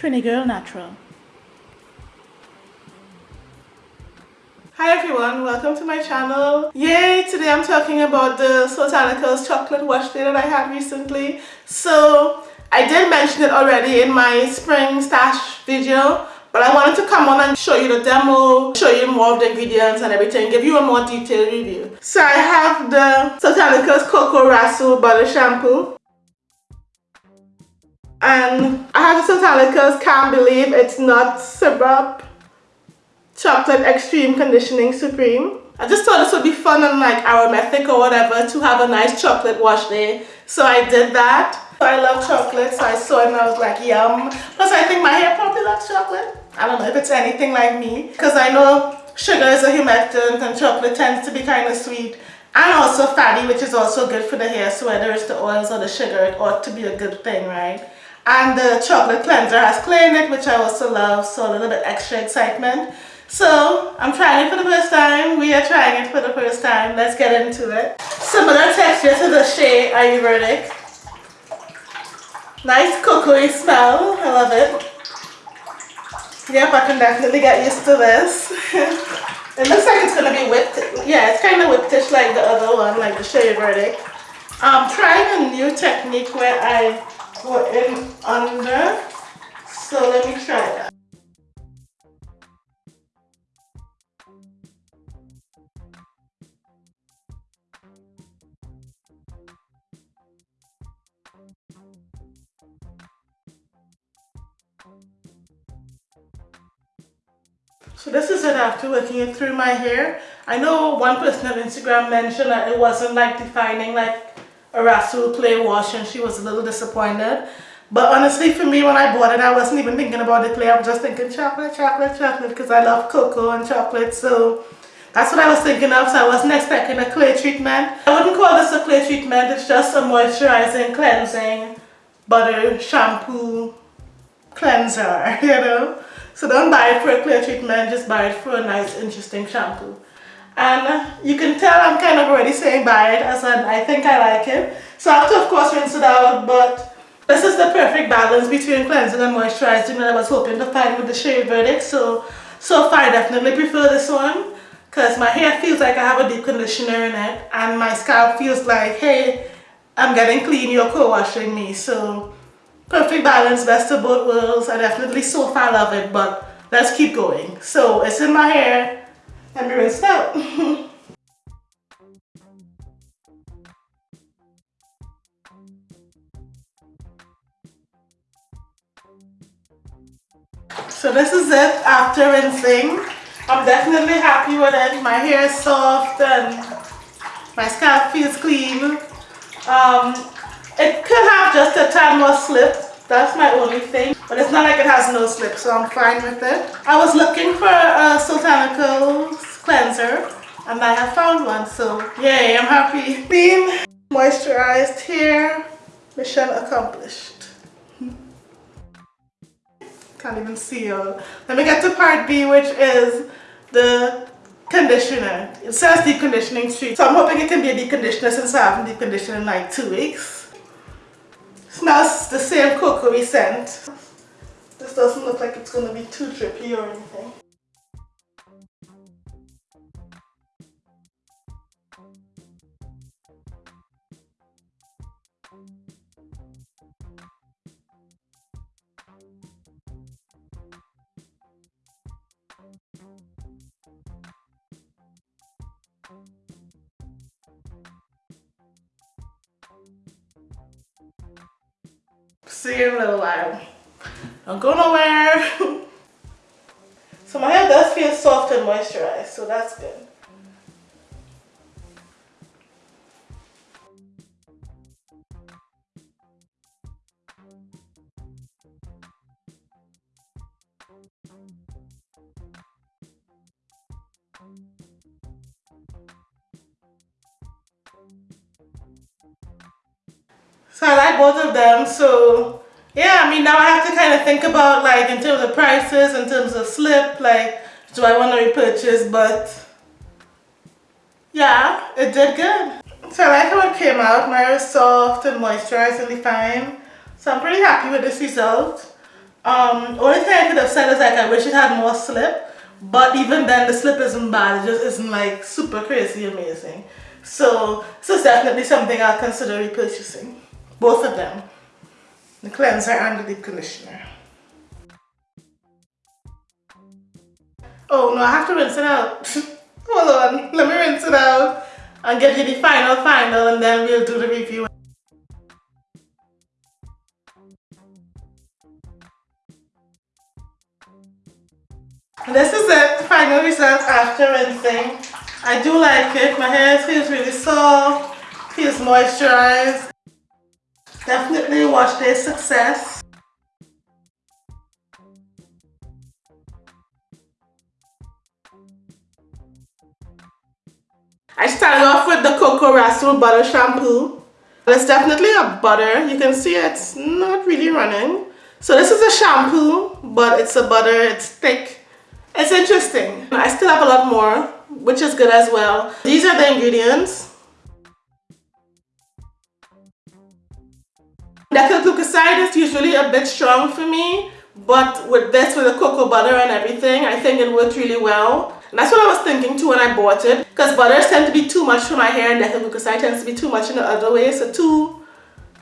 Trini Girl Natural. Hi everyone, welcome to my channel. Yay! Today I'm talking about the Soultanicals chocolate wash day that I had recently. So I did mention it already in my spring stash video, but I wanted to come on and show you the demo, show you more of the ingredients and everything, give you a more detailed review. So I have the Soultanicals Cocoa Rasul Butter Shampoo. And I have the Soultanicals Can't Believe It's Not Syrup Chocolate Extreme Conditioning Supreme. I just thought this would be fun and like aromatic or whatever to have a nice chocolate wash day. So I did that. I love chocolate so I saw it and I was like yum. Plus I think my hair probably loves chocolate. I don't know if it's anything like me because I know sugar is a humectant and chocolate tends to be kind of sweet and also fatty which is also good for the hair so whether it's the oils or the sugar it ought to be a good thing right and the chocolate cleanser has clay in it which I also love so a little bit extra excitement so I'm trying it for the first time. We are trying it for the first time. Let's get into it. Similar texture to the Shea Ayurvedic. Nice cocoa smell. I love it. Yep, I can definitely get used to this. it looks like it's going to be whipped. Yeah, it's kind of whippish like the other one, like the Shea Ayurvedic. I'm trying a new technique where I go in under. So let me try that. So this is it after working it through my hair. I know one person on Instagram mentioned that it wasn't like defining like a Rasul clay wash and she was a little disappointed. But honestly for me when I bought it I wasn't even thinking about the clay. I was just thinking chocolate, chocolate, chocolate because I love cocoa and chocolate. So that's what I was thinking of. So I wasn't expecting a clay treatment. I wouldn't call this a clay treatment. It's just a moisturizing, cleansing, butter, shampoo, cleanser, you know. So don't buy it for a clear treatment, just buy it for a nice interesting shampoo. And you can tell I'm kind of already saying bye it as I think I like it. So I have to of course rinse it out but this is the perfect balance between cleansing and moisturizing that I was hoping to find with the Shea Ayurvedic. So, so far I definitely prefer this one because my hair feels like I have a deep conditioner in it and my scalp feels like hey I'm getting clean, you're co-washing me. So perfect balance, best of both worlds. I definitely so far love it, but let's keep going. So it's in my hair and me rinse out. so this is it after rinsing. I'm definitely happy with it. My hair is soft and my scalp feels clean. Um, it could have just a tad more slip. That's my only thing. But it's not like it has no slip, so I'm fine with it. I was looking for a Soultanicals cleanser and I have found one, so yay, I'm happy. Clean, moisturized hair, mission accomplished. Can't even see y'all. Let me get to part B, which is the conditioner. It says deep conditioning streak, so I'm hoping it can be a deep conditioner since I haven't deep conditioned in like two weeks. Smells the same cocoa scent. Doesn't look like it's to be too drippy or anything. See you in a little while. Don't go nowhere. so my hair does feel soft and moisturized, so that's good. So I like both of them. So yeah, I mean now I have to kind of think about like in terms of prices, in terms of slip, like do I want to repurchase? But yeah, it did good. So I like how it came out. My hair is soft and moisturized and fine. So I'm pretty happy with this result. Um, only thing I could have said is like I wish it had more slip. But even then the slip isn't bad. It just isn't like super crazy amazing. So this is definitely something I'll consider repurchasing. Both of them. The cleanser and the deep conditioner. Oh no, I have to rinse it out. Hold on, let me rinse it out and get you the final final and then we'll do the review. This is it, final result after rinsing. I do like it, my hair feels really soft, feels moisturized. Definitely watch day success. I started off with the Coco Rasul Butter Shampoo. It's definitely a butter. You can see it's not really running. So this is a shampoo, but it's a butter, it's thick. It's interesting. I still have a lot more, which is good as well. These are the ingredients. Glucoside is usually a bit strong for me, but with this, with the cocoa butter and everything, I think it worked really well. And that's what I was thinking too when I bought it. Because butters tend to be too much for my hair and glucoside tends to be too much in the other way. So two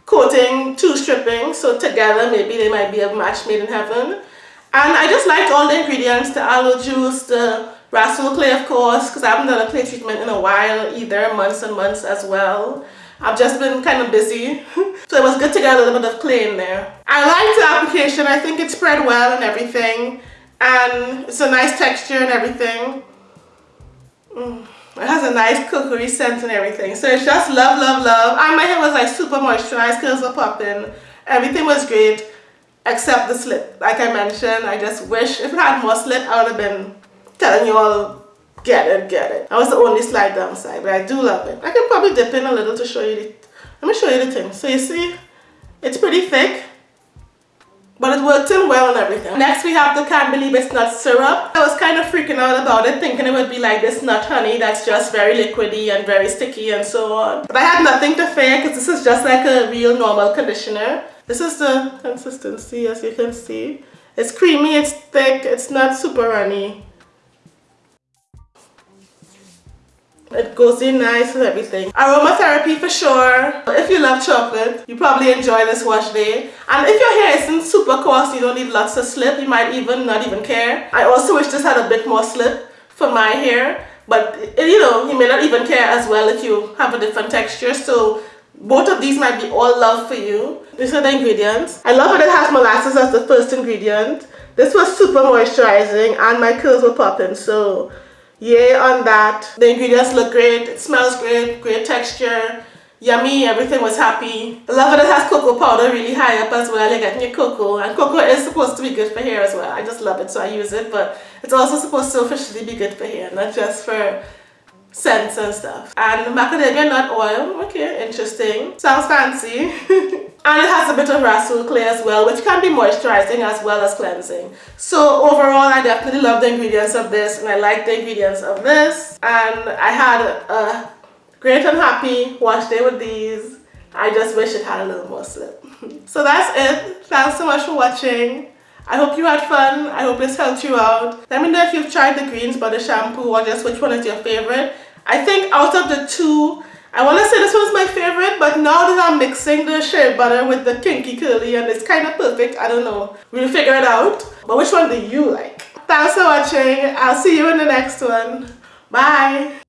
coating, two stripping. So together maybe they might be a match made in heaven. And I just liked all the ingredients, the aloe juice, the Rasul clay of course, because I haven't done a clay treatment in a while either, months and months as well. I've just been kind of busy. so it was good to get a little bit of clay in there. I liked the application. I think it spread well and everything and it's a nice texture and everything. Mm. It has a nice cookery scent and everything. So it's just love, love, love. And my hair was like super moisturized, curls were popping. Everything was great except the slip. Like I mentioned, I just wish if it had more slip, I would have been telling you all, get it, get it. That was the only slight downside, but I do love it. I can probably dip in a little to show you the, let me show you the thing. So you see, it's pretty thick. But it worked in well and everything. Next we have the Can't Believe It's Nut Syrup. I was kind of freaking out about it thinking it would be like this nut honey that's just very liquidy and very sticky and so on. But I had nothing to fear because this is just like a real normal conditioner. This is the consistency as you can see. It's creamy, it's thick, it's not super runny. It goes in nice and everything. Aromatherapy for sure. If you love chocolate, you probably enjoy this wash day. And if your hair isn't super coarse, you don't need lots of slip, you might even not even care. I also wish this had a bit more slip for my hair. But, you know, you may not even care as well if you have a different texture. So both of these might be all love for you. These are the ingredients. I love that it has molasses as the first ingredient. This was super moisturizing and my curls were popping. So yay on that. The ingredients look great, it smells great, great texture, yummy, everything was happy. I love that it has cocoa powder really high up as well, you're getting your cocoa, and cocoa is supposed to be good for hair as well. I just love it, so I use it, but it's also supposed to officially be good for hair, not just for scents and stuff. And macadamia nut oil, okay, interesting. Sounds fancy. and it has a bit of Rasul clay as well, which can be moisturizing as well as cleansing. So overall, I definitely love the ingredients of this and I like the ingredients of this. And I had a great and happy wash day with these. I just wish it had a little more slip. so that's it. Thanks so much for watching. I hope you had fun. I hope this helped you out. Let me know if you've tried the Greens Butter Shampoo or just which one is your favorite. I think out of the two, I want to say this one's my favorite, but now that I'm mixing the shea butter with the kinky curly and it's kind of perfect, I don't know. We'll figure it out. But which one do you like? Thanks for watching. I'll see you in the next one. Bye.